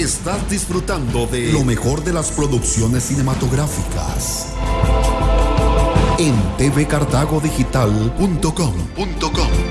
Estás disfrutando de lo mejor de las producciones cinematográficas en tvcartagodigital.com.